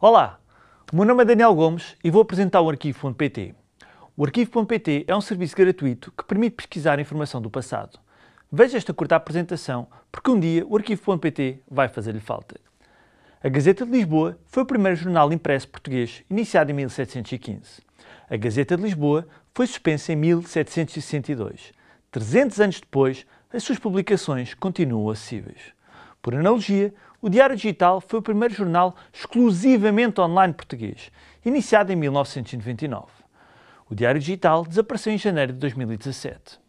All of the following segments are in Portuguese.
Olá, o meu nome é Daniel Gomes e vou apresentar o Arquivo.pt. O Arquivo.pt é um serviço gratuito que permite pesquisar informação do passado. Veja esta curta apresentação porque um dia o Arquivo.pt vai fazer-lhe falta. A Gazeta de Lisboa foi o primeiro jornal impresso português iniciado em 1715. A Gazeta de Lisboa foi suspensa em 1762. 300 anos depois, as suas publicações continuam acessíveis. Por analogia, o Diário Digital foi o primeiro jornal exclusivamente online português, iniciado em 1999. O Diário Digital desapareceu em janeiro de 2017.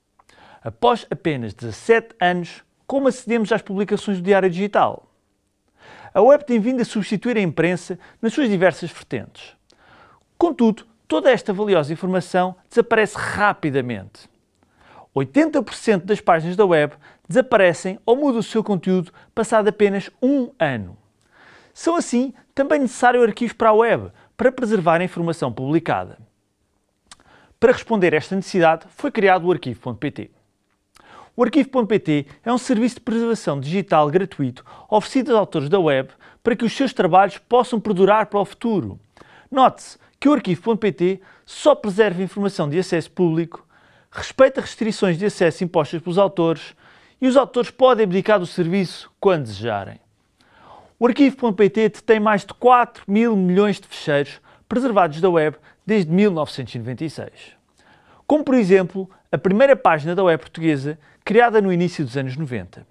Após apenas 17 anos, como acedemos às publicações do Diário Digital? A web tem vindo a substituir a imprensa nas suas diversas vertentes. Contudo, toda esta valiosa informação desaparece rapidamente. 80% das páginas da web desaparecem ou mudam o seu conteúdo passado apenas um ano. São assim também necessários arquivos para a web para preservar a informação publicada. Para responder a esta necessidade foi criado o Arquivo.pt. O Arquivo.pt é um serviço de preservação digital gratuito oferecido aos autores da web para que os seus trabalhos possam perdurar para o futuro. Note-se que o Arquivo.pt só preserva informação de acesso público, respeita restrições de acesso impostas pelos autores e os autores podem abdicar do serviço quando desejarem. O Arquivo.pt detém mais de 4 mil milhões de fecheiros preservados da web desde 1996. Como, por exemplo, a primeira página da web portuguesa, criada no início dos anos 90.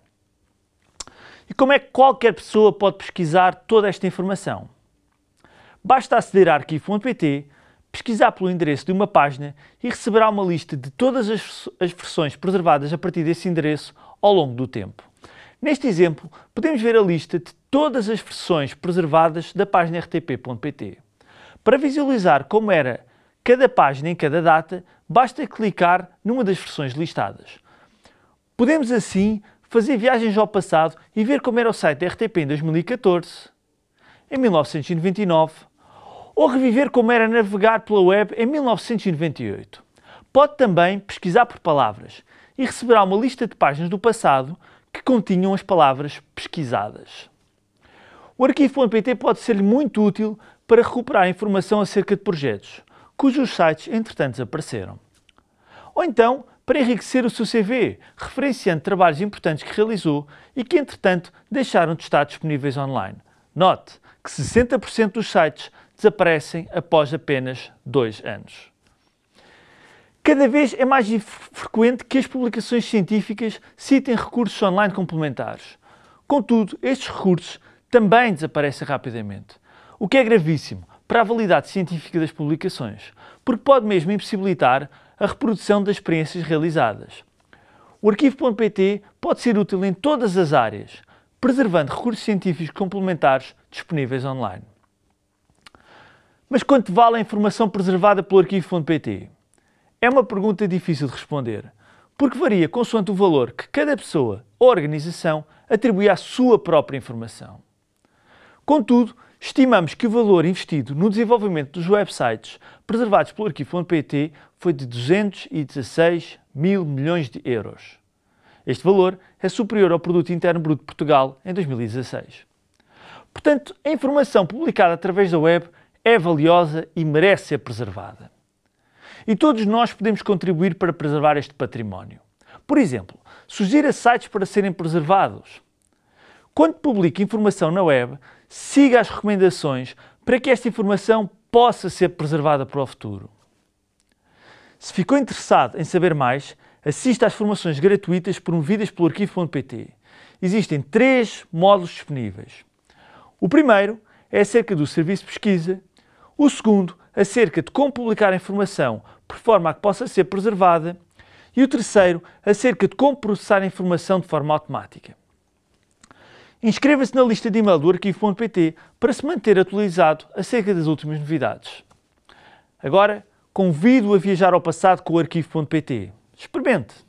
E como é que qualquer pessoa pode pesquisar toda esta informação? Basta aceder a arquivo.pt, pesquisar pelo endereço de uma página e receberá uma lista de todas as, as versões preservadas a partir desse endereço ao longo do tempo. Neste exemplo, podemos ver a lista de todas as versões preservadas da página rtp.pt. Para visualizar como era cada página em cada data, basta clicar numa das versões listadas. Podemos assim fazer viagens ao passado e ver como era o site da RTP em 2014, em 1999, ou reviver como era navegar pela web em 1998. Pode também pesquisar por palavras e receberá uma lista de páginas do passado que continham as palavras pesquisadas. O arquivo.pt pode ser muito útil para recuperar informação acerca de projetos, cujos sites entretanto desapareceram. Ou então, para enriquecer o seu CV, referenciando trabalhos importantes que realizou e que entretanto deixaram de estar disponíveis online. Note que 60% dos sites desaparecem após apenas dois anos. Cada vez é mais frequente que as publicações científicas citem recursos online complementares. Contudo, estes recursos também desaparecem rapidamente, o que é gravíssimo para a validade científica das publicações, porque pode mesmo impossibilitar a reprodução das experiências realizadas. O arquivo.pt pode ser útil em todas as áreas, preservando recursos científicos complementares disponíveis online. Mas quanto vale a informação preservada pelo arquivo.pt? É uma pergunta difícil de responder, porque varia consoante o valor que cada pessoa ou organização atribui à sua própria informação. Contudo, estimamos que o valor investido no desenvolvimento dos websites preservados pelo arquivo.pt foi de 216 mil milhões de euros. Este valor é superior ao Produto Interno Bruto de Portugal em 2016. Portanto, a informação publicada através da web é valiosa e merece ser preservada. E todos nós podemos contribuir para preservar este património. Por exemplo, sugira sites para serem preservados. Quando publique informação na web, siga as recomendações para que esta informação possa ser preservada para o futuro. Se ficou interessado em saber mais, assista às formações gratuitas promovidas pelo arquivo.pt. Existem três módulos disponíveis. O primeiro é acerca do serviço de pesquisa, o segundo acerca de como publicar informação por forma a que possa ser preservada e o terceiro acerca de como processar a informação de forma automática. Inscreva-se na lista de e-mail do arquivo.pt para se manter atualizado acerca das últimas novidades. Agora, convido-o a viajar ao passado com o arquivo.pt. Experimente!